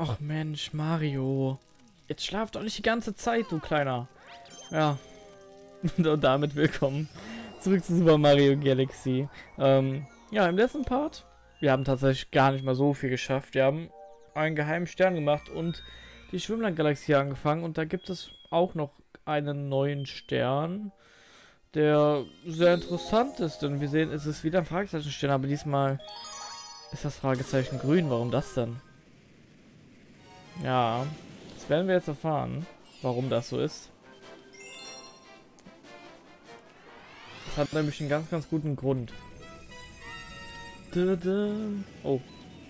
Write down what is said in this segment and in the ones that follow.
Ach Mensch, Mario. Jetzt schlaf doch nicht die ganze Zeit, du Kleiner. Ja. Und damit willkommen zurück zu Super Mario Galaxy. Ähm, ja, im letzten Part, wir haben tatsächlich gar nicht mal so viel geschafft. Wir haben einen geheimen Stern gemacht und die Schwimmland-Galaxie angefangen. Und da gibt es auch noch einen neuen Stern, der sehr interessant ist. Denn wir sehen, es ist wieder ein Fragezeichen-Stern, aber diesmal ist das Fragezeichen grün. Warum das denn? Ja, das werden wir jetzt erfahren, warum das so ist. Das hat nämlich einen ganz, ganz guten Grund. Oh,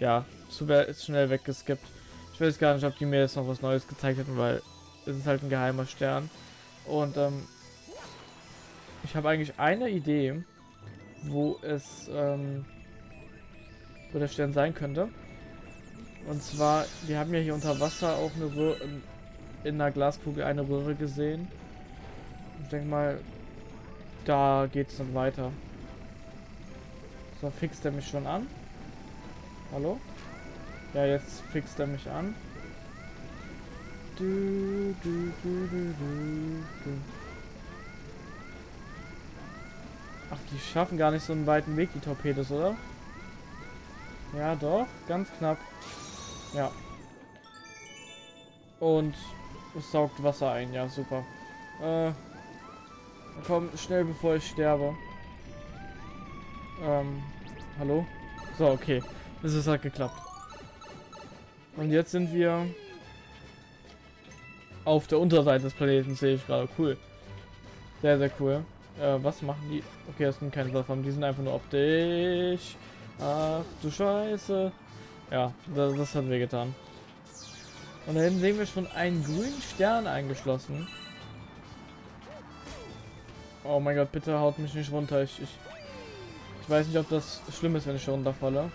ja, super ist schnell weggeskippt. Ich weiß gar nicht, ob die mir jetzt noch was Neues gezeigt hätten, weil es ist halt ein geheimer Stern. Und ähm, ich habe eigentlich eine Idee, wo es, ähm, wo der Stern sein könnte. Und zwar, wir haben ja hier unter Wasser auch eine Röhre, in der Glaskugel eine Röhre gesehen. Ich denke mal, da geht es dann weiter. So, fixt er mich schon an? Hallo? Ja, jetzt fixt er mich an. Du, du, du, Ach, die schaffen gar nicht so einen weiten Weg, die Torpedos, oder? Ja, doch. Ganz knapp. Ja. Und es saugt Wasser ein. Ja, super. Äh, komm, schnell bevor ich sterbe. Ähm, hallo? So, okay. Es ist halt geklappt. Und jetzt sind wir auf der Unterseite des Planeten, sehe ich gerade. Cool. Sehr, sehr cool. Äh, was machen die? Okay, das sind keine Plattformen, die sind einfach nur optisch. Ach du Scheiße. Ja, das, das hat wehgetan. Und da hinten sehen wir schon einen grünen Stern eingeschlossen. Oh mein Gott, bitte haut mich nicht runter. Ich, ich, ich weiß nicht, ob das schlimm ist, wenn ich runterfalle.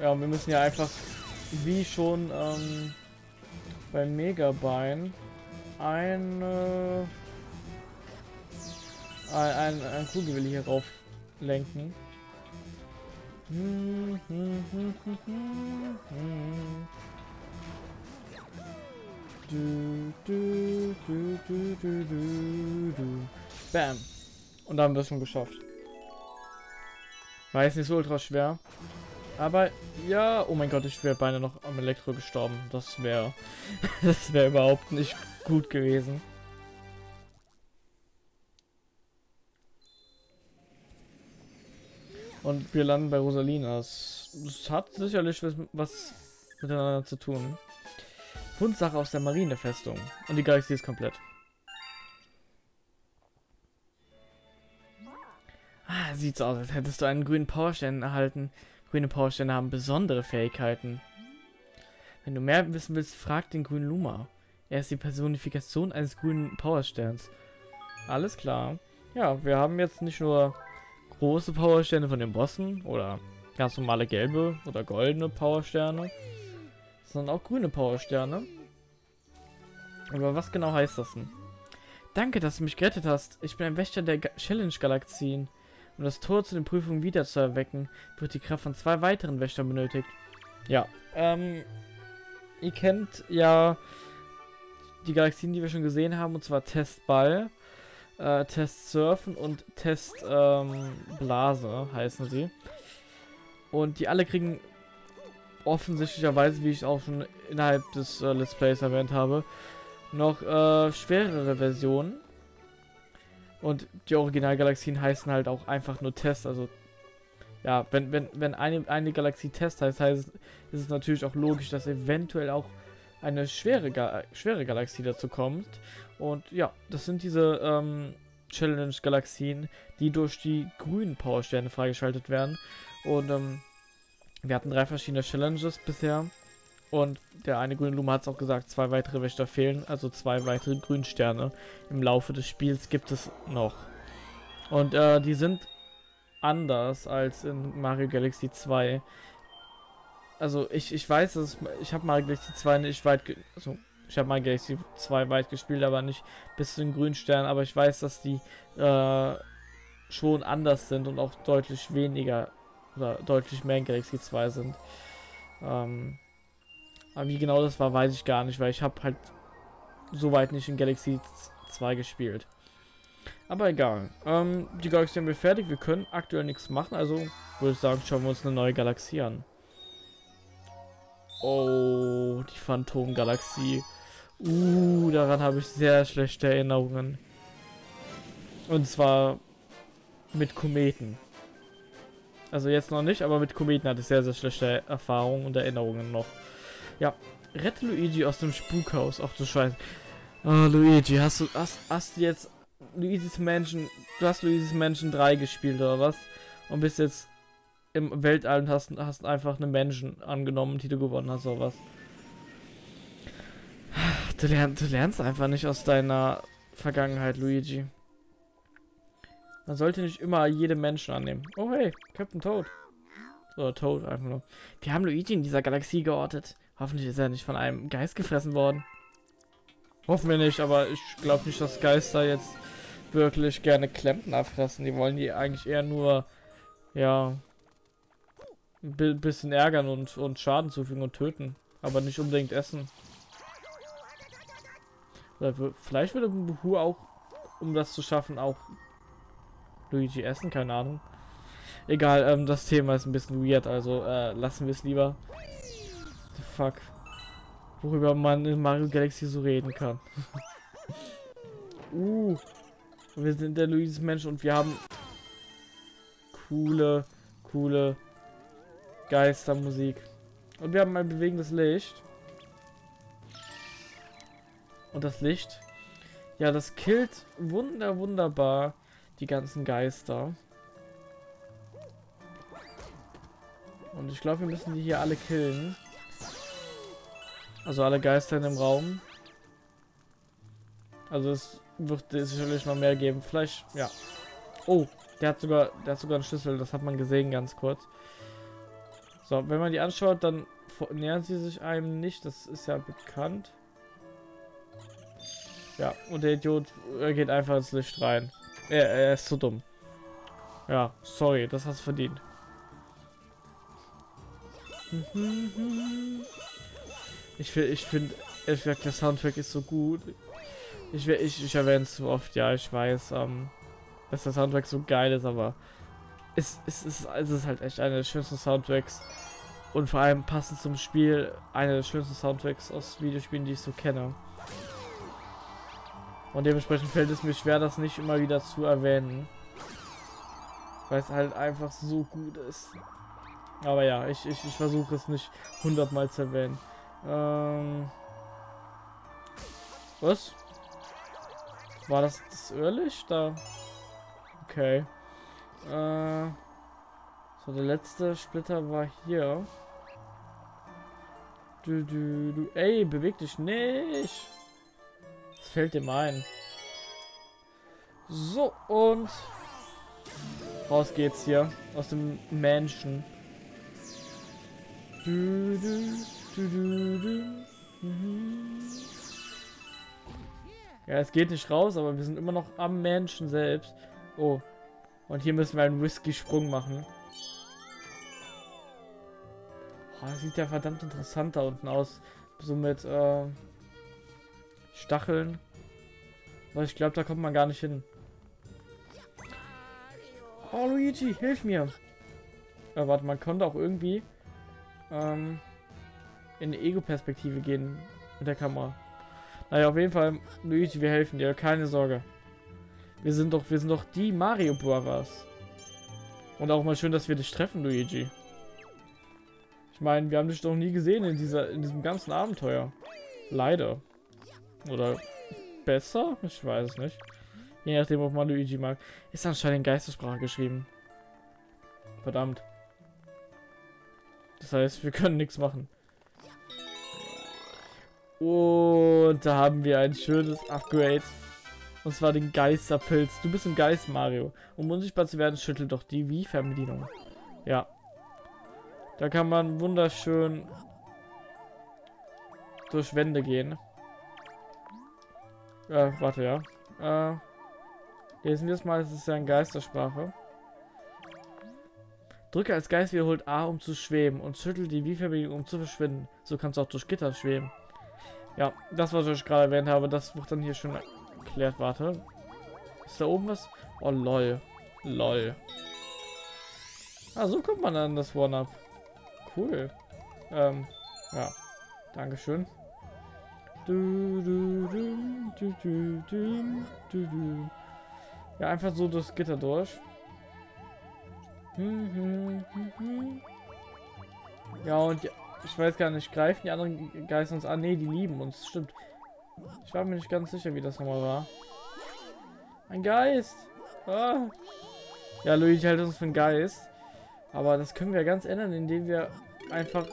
Ja, wir müssen ja einfach, wie schon ähm, beim Megabein, eine ein, ein, Kugel hier rauf lenken. Bam. Und da haben wir es schon geschafft. War jetzt nicht so ultra schwer. Aber ja, oh mein Gott, ich wäre beinahe noch am Elektro gestorben. Das wäre das wäre überhaupt nicht gut gewesen. Und wir landen bei Rosalina. Es, hat sicherlich was, miteinander zu tun. Fundsache aus der Marinefestung. Und die Galaxie ist komplett. Ah, sieht so aus, als hättest du einen grünen Powerstern erhalten. Grüne Powersterne haben besondere Fähigkeiten. Wenn du mehr wissen willst, frag den grünen Luma. Er ist die Personifikation eines grünen Powersterns. Alles klar. Ja, wir haben jetzt nicht nur große Powersterne von den Bossen oder ganz normale gelbe oder goldene Powersterne, sondern auch grüne Powersterne. Aber was genau heißt das denn? Danke, dass du mich gerettet hast. Ich bin ein Wächter der Challenge-Galaxien. Um das Tor zu den Prüfungen wieder zu erwecken, wird die Kraft von zwei weiteren Wächtern benötigt. Ja, ähm, ihr kennt ja die Galaxien, die wir schon gesehen haben, und zwar Testball äh, Test Surfen und Test ähm, Blase heißen sie. Und die alle kriegen offensichtlicherweise, wie ich auch schon innerhalb des äh, Let's Plays erwähnt habe, noch äh, schwerere Versionen. Und die Originalgalaxien heißen halt auch einfach nur Test. Also ja, wenn, wenn, wenn eine, eine Galaxie Test heißt, heißt ist es natürlich auch logisch, dass eventuell auch eine schwere, Ga schwere Galaxie dazu kommt. Und ja, das sind diese ähm, Challenge-Galaxien, die durch die grünen Powersterne freigeschaltet werden. Und ähm, wir hatten drei verschiedene Challenges bisher. Und der eine grüne Luma hat es auch gesagt, zwei weitere Wächter fehlen, also zwei weitere Grünsterne im Laufe des Spiels gibt es noch. Und äh, die sind anders als in Mario Galaxy 2 also ich, ich weiß, dass ich habe mal Galaxy 2 nicht weit, also ich habe mal Galaxy 2 weit gespielt, aber nicht bis zu den grünen Stern, aber ich weiß, dass die äh, schon anders sind und auch deutlich weniger oder deutlich mehr in Galaxy 2 sind. Ähm, aber wie genau das war, weiß ich gar nicht, weil ich habe halt soweit nicht in Galaxy 2 gespielt. Aber egal. Ähm, die Galaxie haben wir fertig. Wir können aktuell nichts machen. Also würde ich sagen, schauen wir uns eine neue Galaxie an. Oh, die Phantom-Galaxie. Uh, daran habe ich sehr schlechte Erinnerungen. Und zwar mit Kometen. Also jetzt noch nicht, aber mit Kometen hatte ich sehr, sehr schlechte Erfahrungen und Erinnerungen noch. Ja, rette Luigi aus dem Spukhaus. Ach du Scheiße. Oh, Luigi, hast du hast, hast jetzt Luigi's Mansion, du hast Luigi's Mansion 3 gespielt oder was? Und bist jetzt im Weltall und hast, hast einfach eine Mansion angenommen, die du gewonnen hast oder was? Du, lern, du lernst einfach nicht aus deiner Vergangenheit, Luigi. Man sollte nicht immer jede Menschen annehmen. Oh hey, Captain Toad. Oder Toad einfach nur. Wir haben Luigi in dieser Galaxie geortet. Hoffentlich ist er nicht von einem Geist gefressen worden. Hoffen wir nicht, aber ich glaube nicht, dass Geister jetzt wirklich gerne Klempner fressen. Die wollen die eigentlich eher nur, ja, ein bisschen ärgern und, und Schaden zufügen und töten. Aber nicht unbedingt essen. Oder vielleicht würde Buhu auch, um das zu schaffen, auch Luigi essen, keine Ahnung. Egal, ähm, das Thema ist ein bisschen weird, also äh, lassen wir es lieber. The fuck worüber man in Mario Galaxy so reden kann. uh, wir sind der Luigi's Mensch und wir haben coole, coole Geistermusik. Und wir haben ein bewegendes Licht. Und das Licht, ja, das killt wunder, wunderbar die ganzen Geister. Und ich glaube, wir müssen die hier alle killen. Also alle Geister in dem Raum. Also es wird sicherlich noch mehr geben. Vielleicht, ja. Oh, der hat sogar, der hat sogar einen Schlüssel. Das hat man gesehen ganz kurz. So, wenn man die anschaut, dann nähern sie sich einem nicht. Das ist ja bekannt. Ja, und der Idiot geht einfach ins Licht rein. Er, er ist zu dumm. Ja, sorry, das hast du verdient. Ich finde, ich finde, der Soundtrack ist so gut. Ich, ich, ich erwähne es zu oft, ja, ich weiß, ähm, dass der Soundtrack so geil ist, aber es, es, es, es ist halt echt einer der schönsten Soundtracks und vor allem passend zum Spiel einer der schönsten Soundtracks aus Videospielen, die ich so kenne. Und dementsprechend fällt es mir schwer, das nicht immer wieder zu erwähnen. Weil es halt einfach so gut ist. Aber ja, ich, ich, ich versuche es nicht hundertmal zu erwähnen. Ähm. Was? War das das Irrlicht da? Okay. Äh. So, der letzte Splitter war hier. Du, du, du. Ey, beweg dich nicht. Das fällt dem ein. So, und raus geht's hier aus dem Menschen. Du, du. Ja, es geht nicht raus, aber wir sind immer noch am Menschen selbst. Oh. Und hier müssen wir einen Whisky-Sprung machen. Oh, sieht ja verdammt interessant da unten aus. So mit äh, Stacheln. Aber ich glaube, da kommt man gar nicht hin. Oh, Luigi, hilf mir. Ja, warte, man konnte auch irgendwie ähm, in Ego-Perspektive gehen mit der Kamera. Naja, auf jeden Fall, Luigi, wir helfen dir, keine Sorge. Wir sind doch, wir sind doch die Mario Brothers. Und auch mal schön, dass wir dich treffen, Luigi. Ich meine, wir haben dich doch nie gesehen in dieser, in diesem ganzen Abenteuer. Leider. Oder besser? Ich weiß es nicht. Je nachdem, ob man Luigi mag. Ist anscheinend in Geistersprache geschrieben. Verdammt. Das heißt, wir können nichts machen. Und da haben wir ein schönes Upgrade. Und zwar den Geisterpilz. Du bist ein Geist, Mario. Um unsichtbar zu werden, schüttelt doch die Wii-Fernbedienung. Ja. Da kann man wunderschön durch Wände gehen. Äh, warte, ja. Äh, Lesen wir es mal, es ist ja eine Geistersprache. Drücke als Geist wiederholt A, um zu schweben und schüttel die Wie-Verbindung, um zu verschwinden. So kannst du auch durch Gitter schweben. Ja, das, was ich gerade erwähnt habe, das wird dann hier schon erklärt. Warte. Ist da oben was? Oh, lol. Lol. Ah, so kommt man an das One-Up. Cool. Ähm, ja. Dankeschön. Ja, einfach so das Gitter durch. Ja, und ja, ich weiß gar nicht, greifen die anderen Geister uns an? Ne, die lieben uns, stimmt. Ich war mir nicht ganz sicher, wie das nochmal war. Ein Geist! Ah. Ja, Luigi hält uns für einen Geist. Aber das können wir ganz ändern, indem wir einfach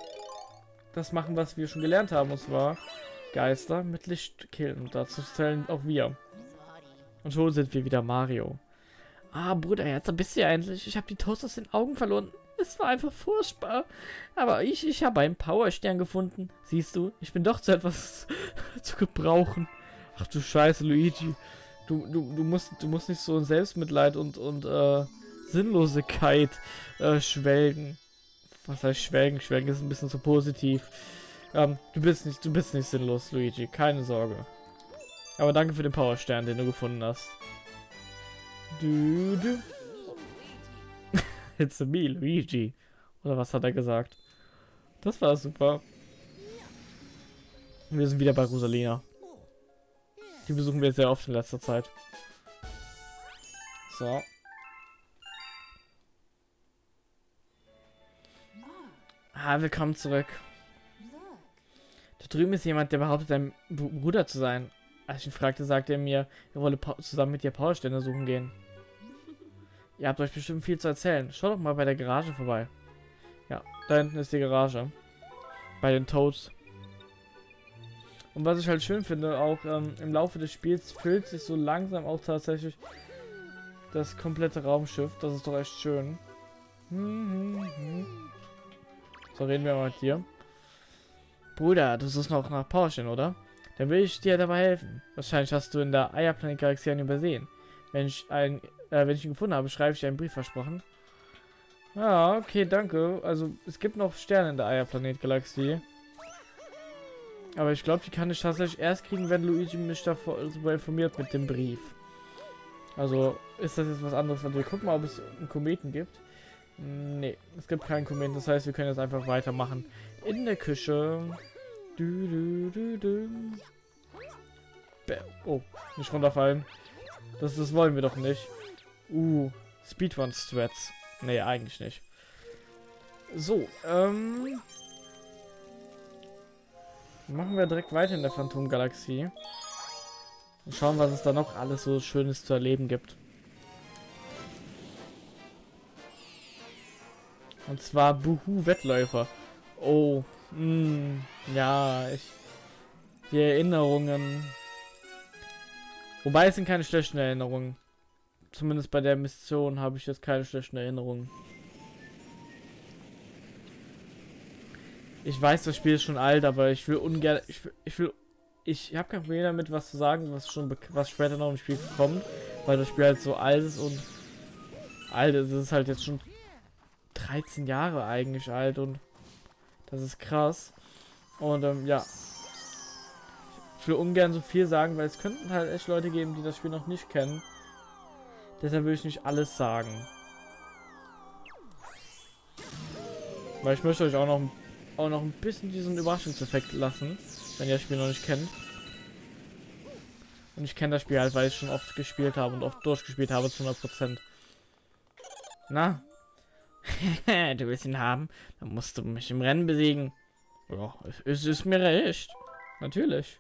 das machen, was wir schon gelernt haben. Und zwar Geister mit Licht killen. Und dazu zählen auch wir. Und schon sind wir wieder Mario. Ah, Bruder, jetzt bist du ja endlich. Ich habe die Toast aus den Augen verloren. Es war einfach furchtbar. Aber ich, ich habe einen Powerstern gefunden. Siehst du, ich bin doch zu etwas zu gebrauchen. Ach du Scheiße, Luigi. Du, du, du, musst, du musst nicht so in Selbstmitleid und, und äh, Sinnlosigkeit äh, schwelgen. Was heißt schwelgen? Schwelgen ist ein bisschen zu positiv. Ähm, du bist nicht, du bist nicht sinnlos, Luigi. Keine Sorge. Aber danke für den Powerstern, den du gefunden hast. Du, du. It's me, Luigi. Oder was hat er gesagt? Das war super. Wir sind wieder bei Rosalina. Die besuchen wir sehr oft in letzter Zeit. So. Ah, willkommen zurück. Da drüben ist jemand, der behauptet, dein Bruder zu sein. Als ich ihn fragte, sagte er mir, er wolle zusammen mit dir Powerstände suchen gehen. Ihr habt euch bestimmt viel zu erzählen. Schaut doch mal bei der Garage vorbei. Ja, da hinten ist die Garage. Bei den Toads. Und was ich halt schön finde, auch ähm, im Laufe des Spiels füllt sich so langsam auch tatsächlich das komplette Raumschiff. Das ist doch echt schön. So, reden wir mal mit dir. Bruder, du suchst noch nach Porsche, oder? Dann will ich dir dabei helfen. Wahrscheinlich hast du in der Eierplanet-Galaxie einen übersehen. Wenn ich, ein, äh, wenn ich ihn gefunden habe, schreibe ich einen Brief versprochen. Ja, okay, danke. Also, es gibt noch Sterne in der Eierplanet-Galaxie. Aber ich glaube, die kann ich tatsächlich erst kriegen, wenn Luigi mich darüber informiert mit dem Brief. Also, ist das jetzt was anderes? Also, wir gucken mal, ob es einen Kometen gibt. Nee, es gibt keinen Kometen. Das heißt, wir können jetzt einfach weitermachen. In der Küche. Du, du, du, du. Oh, nicht runterfallen. Das, das wollen wir doch nicht. Uh, Speedrun-Strats. Nee, eigentlich nicht. So, ähm... Machen wir direkt weiter in der Phantom-Galaxie. Und schauen, was es da noch alles so Schönes zu erleben gibt. Und zwar Buhu Wettläufer. Oh, mh, hm, ja, ich... Die Erinnerungen. Wobei es sind keine schlechten Erinnerungen. Zumindest bei der Mission habe ich jetzt keine schlechten Erinnerungen. Ich weiß, das Spiel ist schon alt, aber ich will ungern... Ich will... Ich, will, ich habe kein Problem damit, was zu sagen, was schon was später noch im Spiel kommt, weil das Spiel halt so alt ist und alt ist. Es ist halt jetzt schon 13 Jahre eigentlich alt und das ist krass. Und ähm, ja. Ich will ungern so viel sagen, weil es könnten halt echt Leute geben, die das Spiel noch nicht kennen. Deshalb will ich nicht alles sagen. Weil ich möchte euch auch noch, auch noch ein bisschen diesen Überraschungseffekt lassen, wenn ihr das Spiel noch nicht kennt. Und ich kenne das Spiel halt, weil ich schon oft gespielt habe und oft durchgespielt habe zu 100%. Na, du willst ihn haben? Dann musst du mich im Rennen besiegen. Ja, es ist mir recht. Natürlich.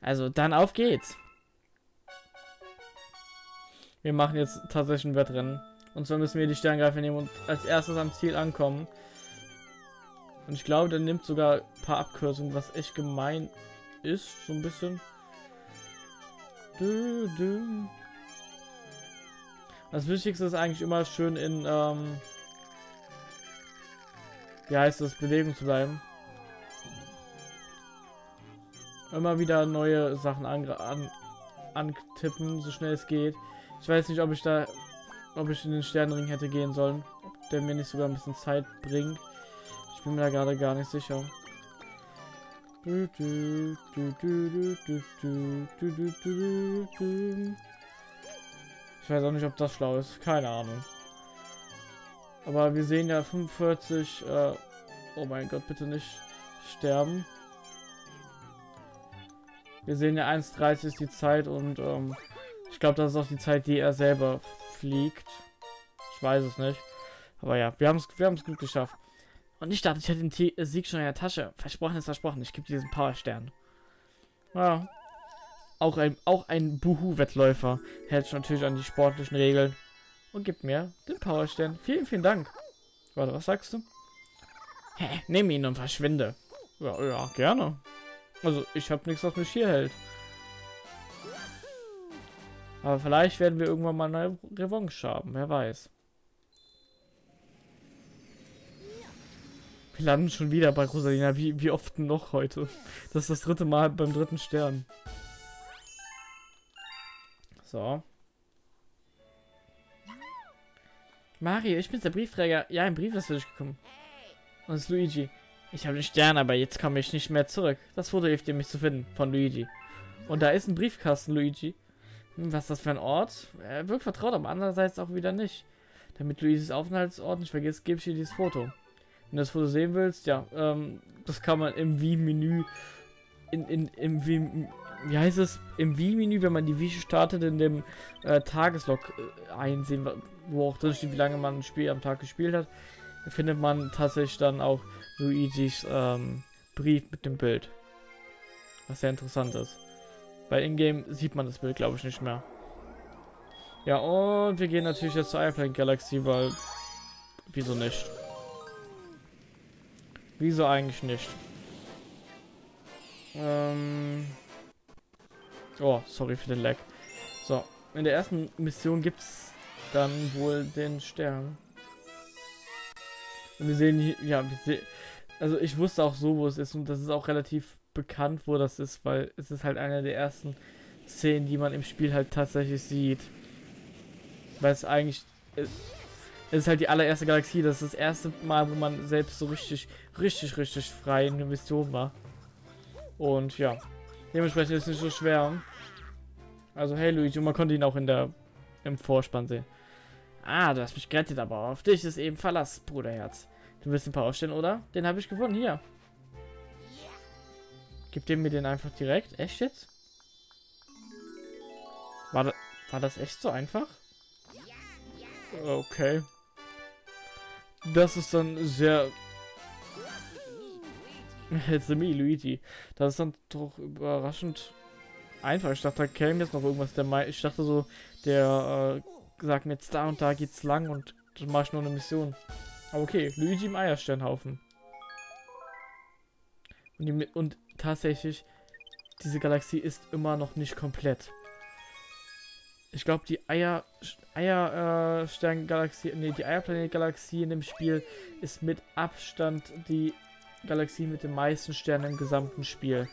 Also, dann auf geht's. Wir machen jetzt tatsächlich ein Wettrennen. Und zwar müssen wir die Sterngreifer nehmen und als erstes am Ziel ankommen. Und ich glaube, der nimmt sogar ein paar Abkürzungen, was echt gemein ist. So ein bisschen. Du, du. Das Wichtigste ist eigentlich immer schön in, ähm, wie heißt das, Bewegung zu bleiben. Immer wieder neue Sachen an, an, antippen, so schnell es geht. Ich weiß nicht, ob ich da, ob ich in den Sternenring hätte gehen sollen. Ob der mir nicht sogar ein bisschen Zeit bringt. Ich bin mir da gerade gar nicht sicher. Ich weiß auch nicht, ob das schlau ist. Keine Ahnung. Aber wir sehen ja 45. Äh, oh mein Gott, bitte nicht sterben. Wir sehen ja 1,30 ist die Zeit und ähm, ich glaube, das ist auch die Zeit, die er selber fliegt. Ich weiß es nicht. Aber ja, wir haben es wir gut geschafft. Und ich dachte, ich hätte den T äh, Sieg schon in der Tasche. Versprochen ist versprochen. Ich gebe diesen Powerstern. Ja. Auch ein, auch ein Buhu-Wettläufer hält sich natürlich an die sportlichen Regeln und gibt mir den Powerstern. Vielen, vielen Dank. Warte, was sagst du? Hä, nimm ihn und verschwinde. Ja, ja, gerne. Also, ich habe nichts, was mich hier hält. Aber vielleicht werden wir irgendwann mal eine Revanche haben, wer weiß. Wir landen schon wieder bei Rosalina. Wie, wie oft noch heute? Das ist das dritte Mal beim dritten Stern. So. Mario, ich bin der Briefträger. Ja, ein Brief ist für dich gekommen. Und es ist Luigi. Ich habe den Stern, aber jetzt komme ich nicht mehr zurück. Das Foto hilft dir, mich zu finden. Von Luigi. Und da ist ein Briefkasten, Luigi. Was ist das für ein Ort? Er wirkt vertraut, aber andererseits auch wieder nicht. Damit Luigis Aufenthaltsort nicht vergisst, gebe ich dir dieses Foto. Wenn du das Foto sehen willst, ja, ähm, das kann man im Wii-Menü, in, in, im Wii, wie heißt es, im Wii-Menü, wenn man die Wii startet, in dem äh, Tageslog äh, einsehen, wo auch drin steht, wie lange man ein Spiel am Tag gespielt hat, findet man tatsächlich dann auch Luigis ähm, Brief mit dem Bild. Was sehr interessant ist. Bei Ingame sieht man das Bild, glaube ich, nicht mehr. Ja, und wir gehen natürlich jetzt zur Airplane Galaxy, weil... Wieso nicht? Wieso eigentlich nicht? Ähm oh, sorry für den Lag. So, in der ersten Mission gibt es dann wohl den Stern. Und wir sehen hier, ja, wir sehen, also ich wusste auch so, wo es ist und das ist auch relativ bekannt, wo das ist, weil es ist halt eine der ersten Szenen, die man im Spiel halt tatsächlich sieht. Weil es eigentlich, es ist halt die allererste Galaxie. Das ist das erste Mal, wo man selbst so richtig, richtig, richtig frei in der Mission war. Und ja, dementsprechend ist es nicht so schwer. Also hey Luigi, und man konnte ihn auch in der im Vorspann sehen. Ah, du hast mich gerettet, aber auf dich ist eben Verlass, Bruderherz. Du willst ein paar aufstellen, oder? Den habe ich gewonnen, hier. Gib dem mir den einfach direkt. Echt jetzt? War, da, war das echt so einfach? Okay. Das ist dann sehr... It's me, Luigi. Das ist dann doch überraschend einfach. Ich dachte, da käme jetzt noch irgendwas. Der Mai ich dachte so, der äh, sagt mir jetzt da und da geht's lang und dann mache ich nur eine Mission. Aber okay, Luigi im Eiersternhaufen. Und, die, und tatsächlich, diese Galaxie ist immer noch nicht komplett. Ich glaube, die Eier, Eierstern-Galaxie, äh, nee, die Eierplanet-Galaxie in dem Spiel ist mit Abstand die Galaxie mit den meisten Sternen im gesamten Spiel.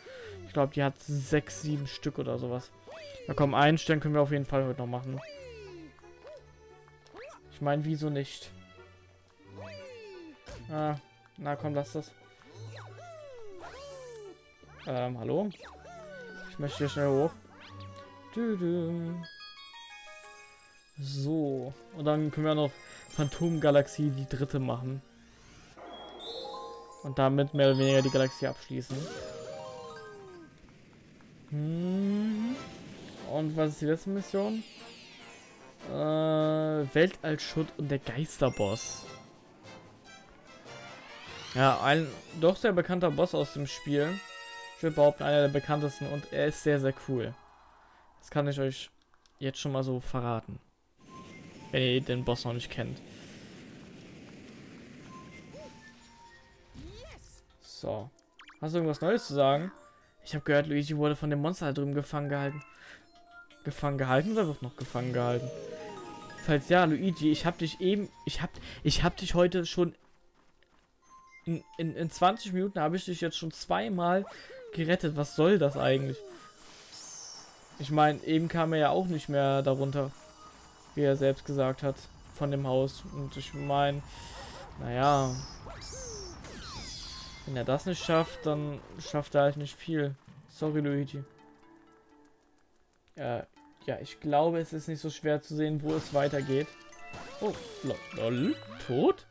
Ich glaube, die hat sechs, sieben Stück oder sowas. Na komm, einen Stern können wir auf jeden Fall heute noch machen. Ich meine, wieso nicht? Ah, na komm, lass das. Ähm, hallo? Ich möchte hier schnell hoch. So. Und dann können wir noch Phantom Galaxie die dritte machen. Und damit mehr oder weniger die Galaxie abschließen. Hm. Und was ist die letzte Mission? Äh, Weltallschutt und der Geisterboss. Ja, ein doch sehr bekannter Boss aus dem Spiel. Ich würde behaupten, einer der bekanntesten und er ist sehr, sehr cool. Das kann ich euch jetzt schon mal so verraten. Wenn ihr den Boss noch nicht kennt. So. Hast du irgendwas Neues zu sagen? Ich habe gehört, Luigi wurde von dem Monster da drüben gefangen gehalten. Gefangen gehalten oder wird noch gefangen gehalten? Falls ja, Luigi, ich habe dich eben, ich habe, ich habe dich heute schon in, in, in 20 Minuten habe ich dich jetzt schon zweimal gerettet. Was soll das eigentlich? Ich meine, eben kam er ja auch nicht mehr darunter, wie er selbst gesagt hat, von dem Haus. Und ich meine, naja, wenn er das nicht schafft, dann schafft er halt nicht viel. Sorry, Luigi. Äh, ja, ich glaube, es ist nicht so schwer zu sehen, wo es weitergeht. Oh, lol, tot?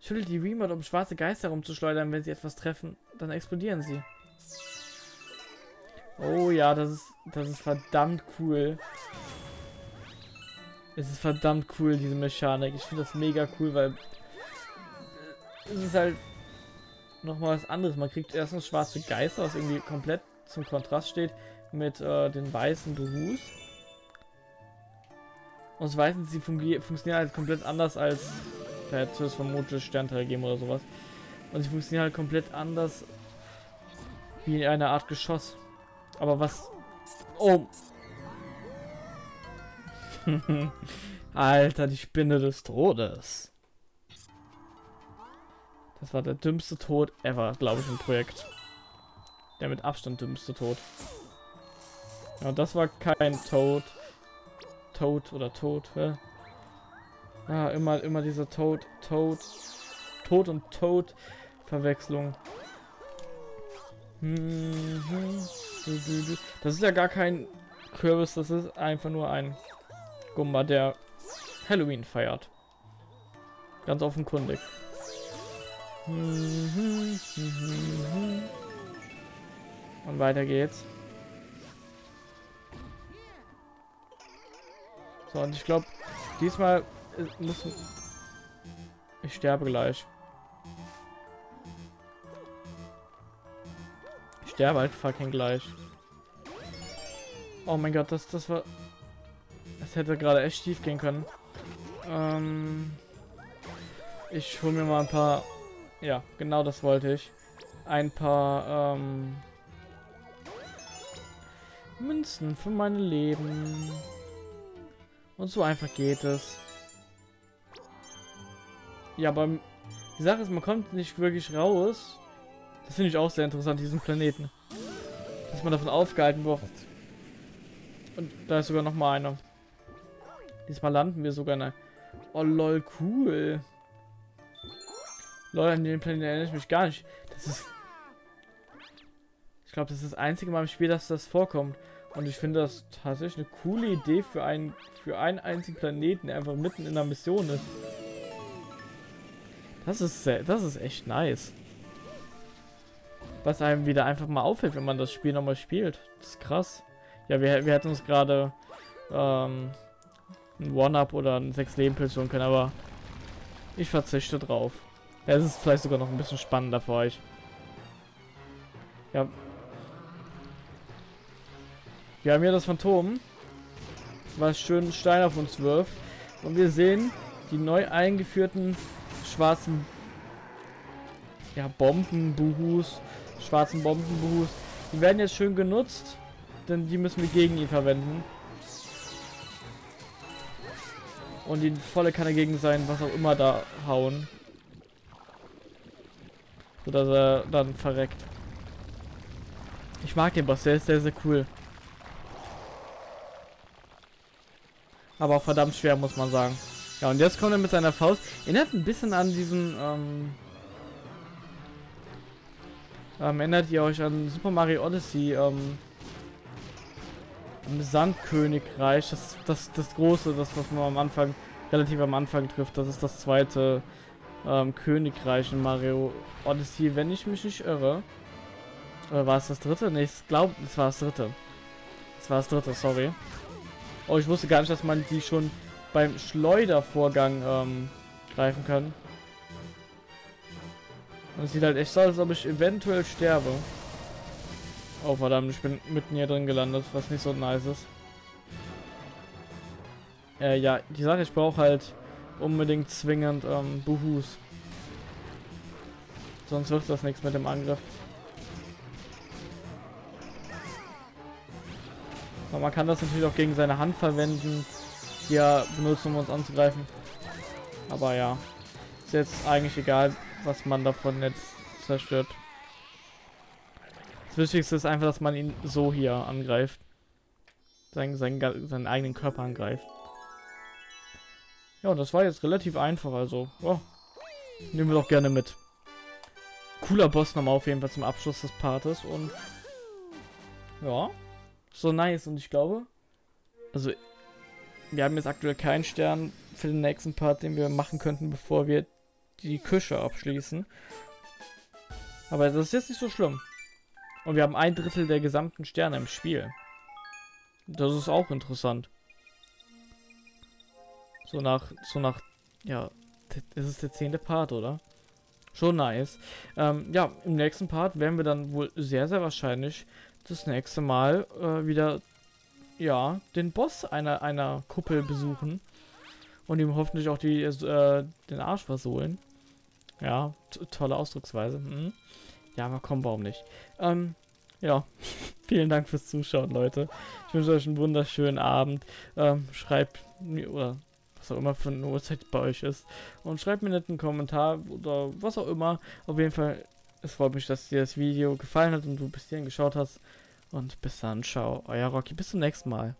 Schüttelt die Remote, um schwarze Geister rumzuschleudern. Wenn sie etwas treffen, dann explodieren sie. Oh ja, das ist, das ist verdammt cool. Es ist verdammt cool, diese Mechanik. Ich finde das mega cool, weil es ist halt nochmal was anderes. Man kriegt erstens schwarze Geister, was irgendwie komplett zum Kontrast steht mit äh, den weißen Behus. Und zweitens, sie funktionieren halt komplett anders als da hätte es vermutlich Sternteil geben oder sowas. Und sie funktionieren halt komplett anders wie eine Art Geschoss. Aber was... Oh! Alter, die Spinne des Todes. Das war der dümmste Tod ever, glaube ich, im Projekt. Der mit Abstand dümmste Tod. Ja, das war kein Tod. Tod oder Tod, hä? Ah, immer, immer dieser Tod, Tod, Tod und Tod Verwechslung. Das ist ja gar kein Kürbis, das ist einfach nur ein Gumba, der Halloween feiert. Ganz offenkundig. Und weiter geht's. So, und ich glaube, diesmal äh, muss... Ich sterbe gleich. Sterbe halt fucking gleich. Oh mein Gott, das, das war... Das hätte gerade echt schief gehen können. Ähm... Ich hole mir mal ein paar ja, genau das wollte ich. Ein paar ähm, Münzen für mein Leben. Und so einfach geht es. Ja, aber die Sache ist, man kommt nicht wirklich raus. Das finde ich auch sehr interessant, diesen Planeten. Dass man davon aufgehalten wird. Und da ist sogar noch mal einer. Diesmal landen wir sogar in Oh lol, cool. Leute, an den Planeten erinnere ich mich gar nicht. Das ist... Ich glaube, das ist das einzige Mal im Spiel, dass das vorkommt. Und ich finde das tatsächlich eine coole Idee für einen, für einen einzigen Planeten, der einfach mitten in der Mission ist. Das ist sehr, das ist echt nice. Was einem wieder einfach mal auffällt, wenn man das Spiel nochmal spielt. Das ist krass. Ja, wir, wir hätten uns gerade ähm, ein One-Up oder ein 6-Leben-Pilz holen können, aber ich verzichte drauf. Es ist vielleicht sogar noch ein bisschen spannender für euch. Ja. Wir haben hier das Phantom, was schön Stein auf uns wirft. Und wir sehen die neu eingeführten schwarzen ja, Bombenbuhus, schwarzen Bombenbuhus. Die werden jetzt schön genutzt, denn die müssen wir gegen ihn verwenden. Und die volle Kanne gegen sein, was auch immer da hauen. Sodass er dann verreckt. Ich mag den Boss, der ist sehr, sehr cool. Aber auch verdammt schwer, muss man sagen. Ja, und jetzt kommt er mit seiner Faust. Erinnert ein bisschen an diesen, ähm, ähm, erinnert ihr euch an Super Mario Odyssey, ähm, im Sandkönigreich, das, das, das große, das, was man am Anfang, relativ am Anfang trifft, das ist das zweite ähm, Königreich in Mario Odyssey, wenn ich mich nicht irre. Oder war es das dritte? Ne, ich glaube, es war das dritte. Es war das dritte, sorry. Oh, ich wusste gar nicht, dass man die schon beim Schleudervorgang ähm, greifen kann. Es sieht halt echt so aus, als ob ich eventuell sterbe. Oh verdammt, ich bin mitten hier drin gelandet, was nicht so nice ist. Äh, ja, die Sache, ich brauche halt unbedingt zwingend ähm, Buhus. Sonst wird das nichts mit dem Angriff. Aber man kann das natürlich auch gegen seine Hand verwenden, die er benutzt, um uns anzugreifen. Aber ja, ist jetzt eigentlich egal, was man davon jetzt zerstört. Das Wichtigste ist einfach, dass man ihn so hier angreift. seinen, seinen, seinen eigenen Körper angreift. Ja, und das war jetzt relativ einfach, also, oh, nehmen wir doch gerne mit. Cooler Boss nochmal auf jeden Fall zum Abschluss des Partes und ja, so nice und ich glaube, also wir haben jetzt aktuell keinen Stern für den nächsten Part, den wir machen könnten, bevor wir die Küche abschließen. Aber das ist jetzt nicht so schlimm. Und wir haben ein Drittel der gesamten Sterne im Spiel. Das ist auch interessant. So nach, so nach, ja, das ist der zehnte Part, oder? Schon nice. Ähm, ja, im nächsten Part werden wir dann wohl sehr, sehr wahrscheinlich das nächste Mal äh, wieder, ja, den Boss einer, einer Kuppel besuchen. Und ihm hoffentlich auch die, äh, den Arsch versohlen. Ja, tolle Ausdrucksweise. Mhm. Ja, aber komm, warum nicht? Ähm, ja, vielen Dank fürs Zuschauen, Leute. Ich wünsche euch einen wunderschönen Abend. Ähm, schreibt mir, oder was auch immer für eine Uhrzeit bei euch ist. Und schreibt mir einen Kommentar oder was auch immer. Auf jeden Fall, es freut mich, dass dir das Video gefallen hat und du bis hierhin geschaut hast. Und bis dann, ciao, euer Rocky. Bis zum nächsten Mal.